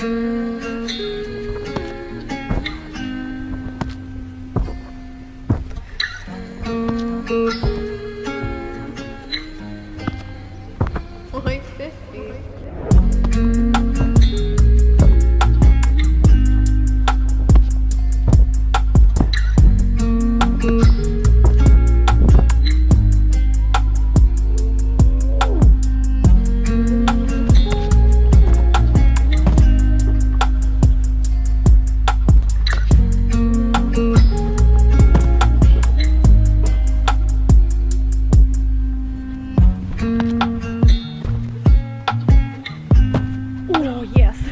Música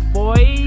boy!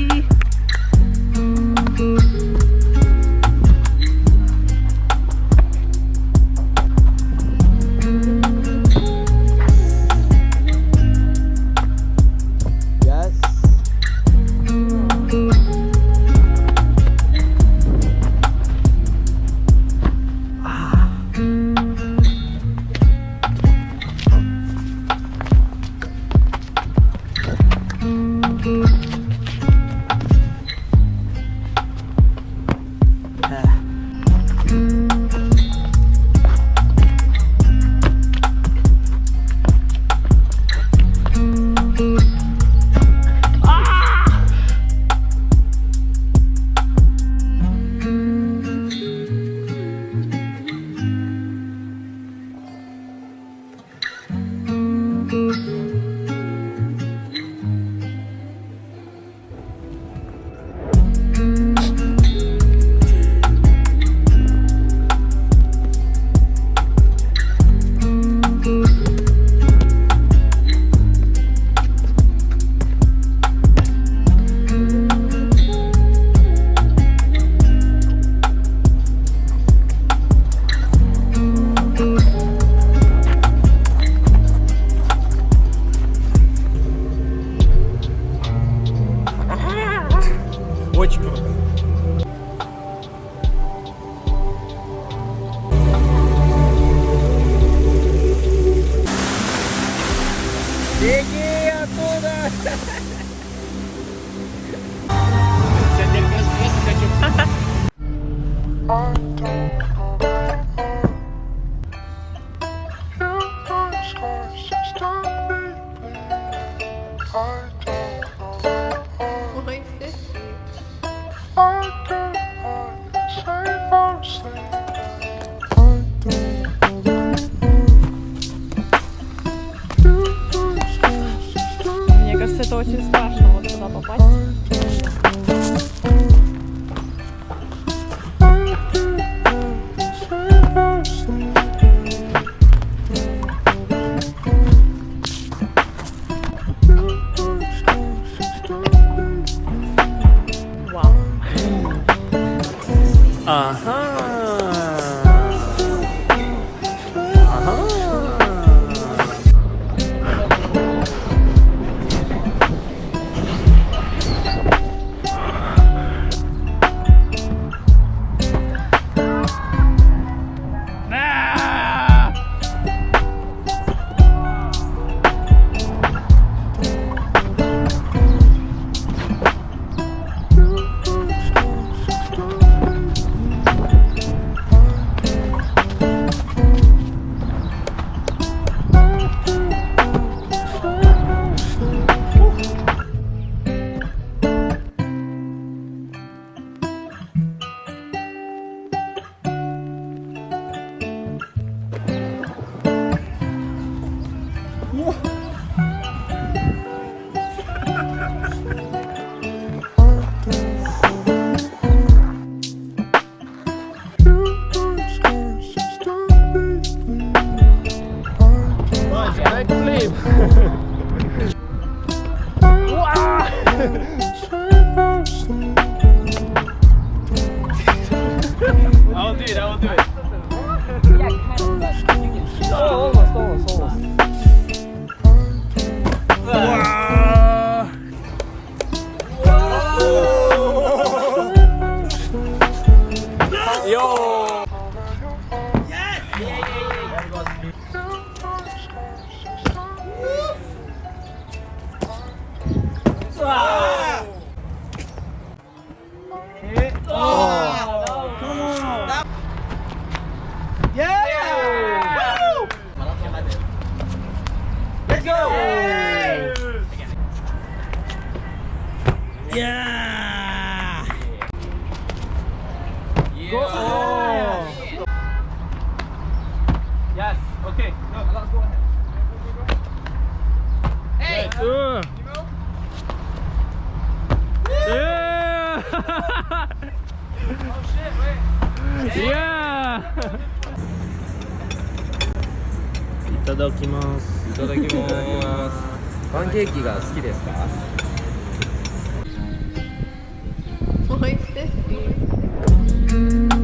Yeah! Go! Yes, okay. No, let's go ahead. Hey! Uh. Yeah! oh shit, wait. Yeah! いただきます。いただきます。パンケーキが好きですか？Boy, 50.